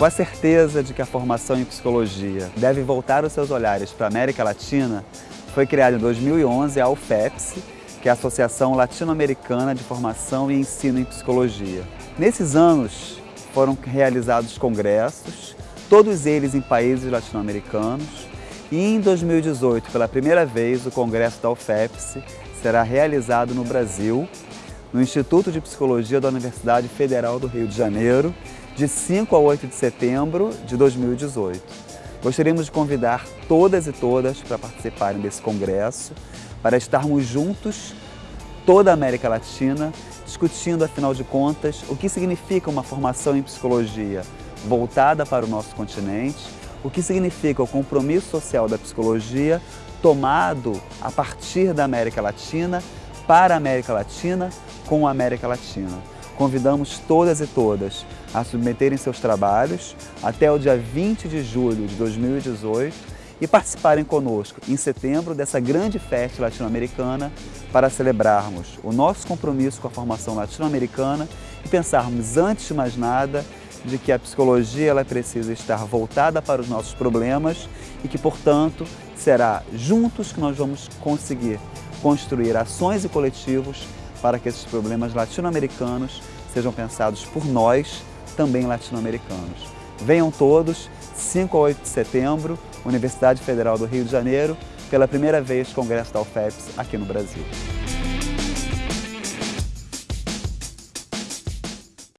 Com a certeza de que a formação em psicologia deve voltar os seus olhares para a América Latina, foi criada em 2011 a UFEPS, que é a Associação Latino-Americana de Formação e Ensino em Psicologia. Nesses anos foram realizados congressos, todos eles em países latino-americanos, e em 2018, pela primeira vez, o congresso da UFEPS será realizado no Brasil, no Instituto de Psicologia da Universidade Federal do Rio de Janeiro, de 5 a 8 de setembro de 2018. Gostaríamos de convidar todas e todas para participarem desse congresso, para estarmos juntos, toda a América Latina, discutindo, afinal de contas, o que significa uma formação em psicologia voltada para o nosso continente, o que significa o compromisso social da psicologia tomado a partir da América Latina, para a América Latina, com a América Latina. Convidamos todas e todas a submeterem seus trabalhos até o dia 20 de julho de 2018 e participarem conosco em setembro dessa grande festa latino-americana para celebrarmos o nosso compromisso com a formação latino-americana e pensarmos, antes de mais nada, de que a psicologia ela precisa estar voltada para os nossos problemas e que, portanto, será juntos que nós vamos conseguir construir ações e coletivos para que esses problemas latino-americanos sejam pensados por nós, também latino-americanos. Venham todos, 5 a 8 de setembro, Universidade Federal do Rio de Janeiro, pela primeira vez Congresso da UFEPS aqui no Brasil.